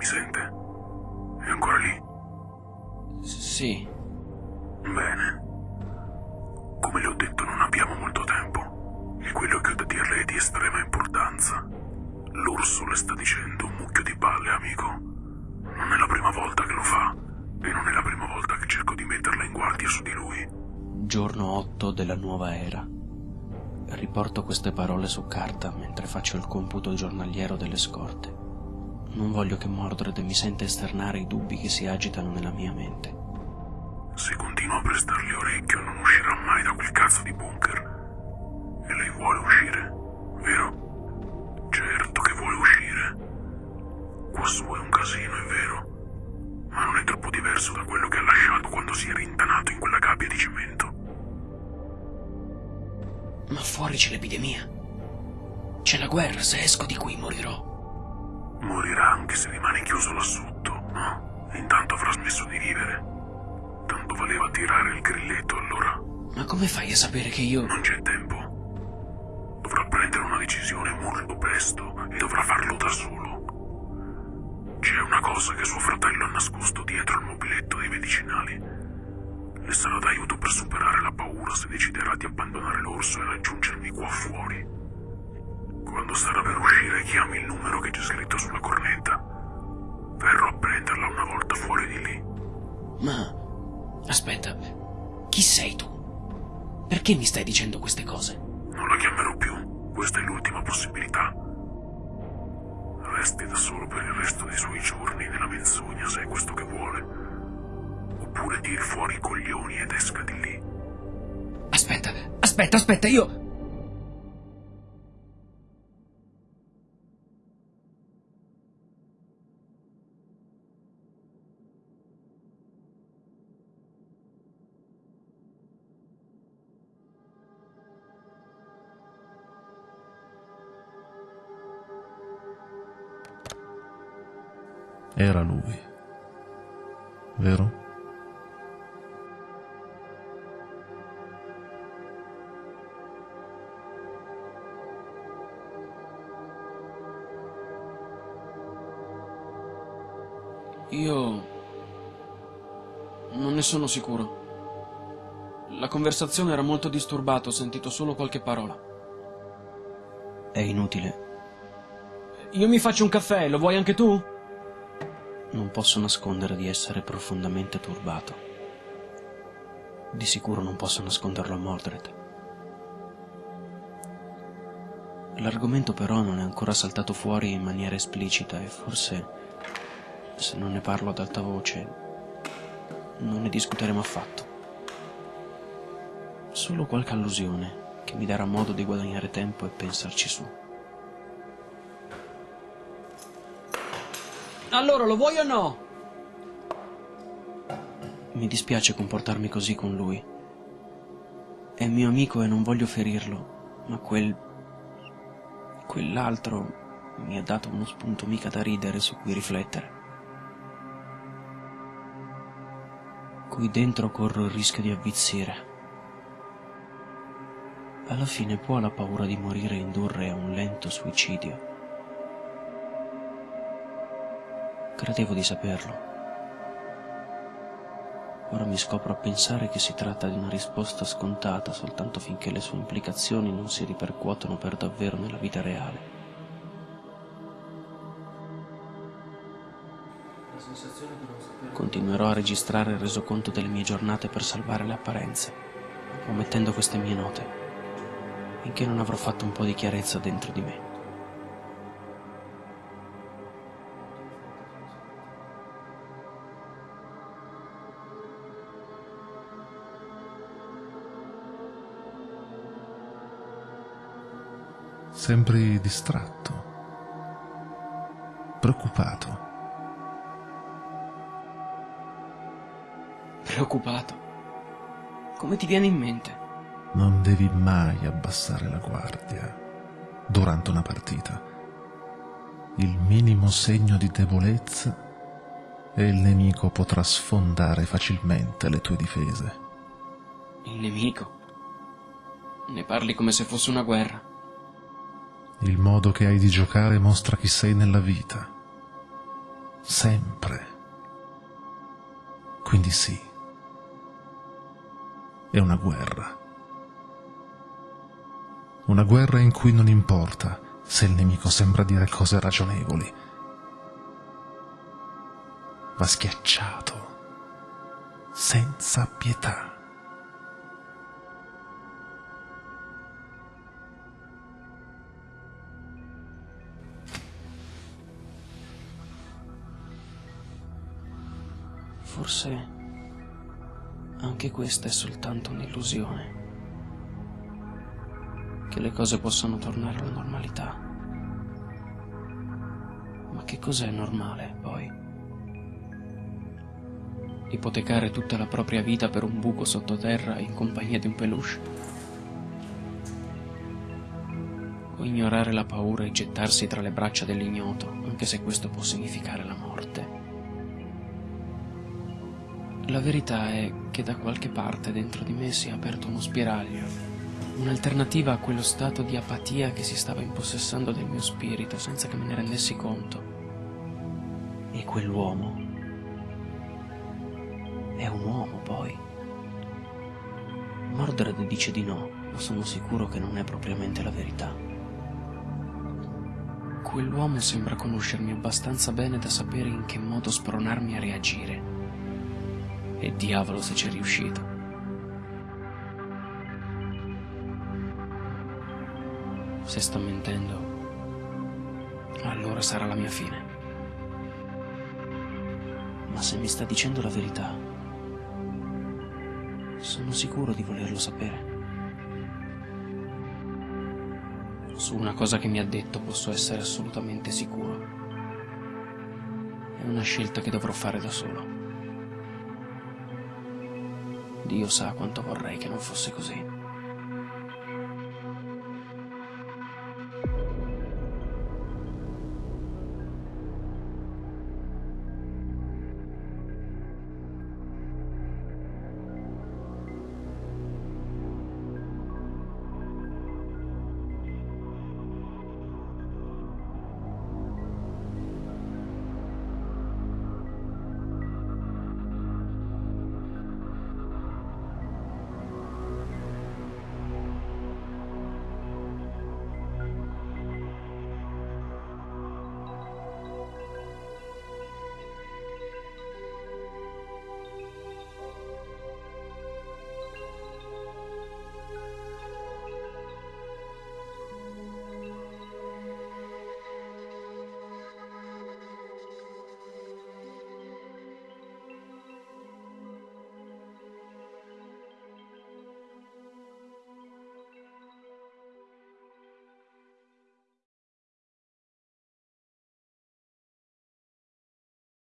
mi sente? È ancora lì? Sì. Bene. Come le ho detto, non abbiamo molto tempo. E quello che ho da dirle è di estrema importanza. L'orso le sta dicendo un mucchio di palle, amico. Non è la prima volta che lo fa. E non è la prima volta che cerco di metterla in guardia su di lui. Giorno 8 della nuova era. Riporto queste parole su carta mentre faccio il computo giornaliero delle scorte. Non voglio che Mordred mi senta esternare i dubbi che si agitano nella mia mente. Se continuo a prestargli orecchio non uscirà mai da quel cazzo di bunker. E lei vuole uscire, vero? Certo che vuole uscire. Quassù è un casino, è vero. Ma non è troppo diverso da quello che ha lasciato quando si è rintanato in quella gabbia di cemento. Ma fuori c'è l'epidemia. C'è la guerra, se esco di qui morirò. Morirà anche se rimane chiuso là sotto, no? E intanto avrà smesso di vivere. Tanto valeva tirare il grilletto allora. Ma come fai a sapere che io... Non c'è tempo. Dovrà prendere una decisione molto presto e dovrà farlo da solo. C'è una cosa che suo fratello ha nascosto dietro il mobiletto dei medicinali. Le sarà d'aiuto per superare la paura se deciderà di abbandonare l'orso e raggiungermi qua fuori. Quando sarà per uscire, chiami il numero che c'è scritto sulla cornetta. Verrò a prenderla una volta fuori di lì. Ma... Aspetta, chi sei tu? Perché mi stai dicendo queste cose? Non la chiamerò più. Questa è l'ultima possibilità. Resti da solo per il resto dei suoi giorni nella menzogna se è questo che vuole. Oppure tiri fuori i coglioni ed esca di lì. Aspetta, aspetta, aspetta, io... Era lui. Vero? Io... Non ne sono sicuro. La conversazione era molto disturbata, ho sentito solo qualche parola. È inutile. Io mi faccio un caffè, lo vuoi anche tu? Non posso nascondere di essere profondamente turbato. Di sicuro non posso nasconderlo a Mordred. L'argomento però non è ancora saltato fuori in maniera esplicita e forse, se non ne parlo ad alta voce, non ne discuteremo affatto. Solo qualche allusione che mi darà modo di guadagnare tempo e pensarci su. Allora, lo vuoi o no? Mi dispiace comportarmi così con lui. È mio amico e non voglio ferirlo, ma quel... quell'altro mi ha dato uno spunto mica da ridere su cui riflettere. Qui dentro corro il rischio di avvizzire. Alla fine può la paura di morire indurre a un lento suicidio. Credevo di saperlo. Ora mi scopro a pensare che si tratta di una risposta scontata soltanto finché le sue implicazioni non si ripercuotono per davvero nella vita reale. Continuerò a registrare il resoconto delle mie giornate per salvare le apparenze, omettendo queste mie note, finché non avrò fatto un po' di chiarezza dentro di me. Sembri distratto, preoccupato. Preoccupato. Come ti viene in mente? Non devi mai abbassare la guardia durante una partita. Il minimo segno di debolezza e il nemico potrà sfondare facilmente le tue difese. Il nemico? Ne parli come se fosse una guerra. Il modo che hai di giocare mostra chi sei nella vita. Sempre. Quindi sì. È una guerra. Una guerra in cui non importa se il nemico sembra dire cose ragionevoli. Va schiacciato senza pietà. Forse anche questa è soltanto un'illusione. Che le cose possano tornare alla normalità. Ma che cos'è normale, poi? ipotecare tutta la propria vita per un buco sottoterra in compagnia di un peluche? O ignorare la paura e gettarsi tra le braccia dell'ignoto, anche se questo può significare la morte? La verità è che da qualche parte dentro di me si è aperto uno spiraglio, un'alternativa a quello stato di apatia che si stava impossessando del mio spirito senza che me ne rendessi conto. E quell'uomo è un uomo, poi. Mordred dice di no, ma sono sicuro che non è propriamente la verità. Quell'uomo sembra conoscermi abbastanza bene da sapere in che modo spronarmi a reagire. E diavolo se c'è riuscito. Se sta mentendo, allora sarà la mia fine. Ma se mi sta dicendo la verità, sono sicuro di volerlo sapere. Su una cosa che mi ha detto posso essere assolutamente sicuro. È una scelta che dovrò fare da solo. Dio sa quanto vorrei che non fosse così.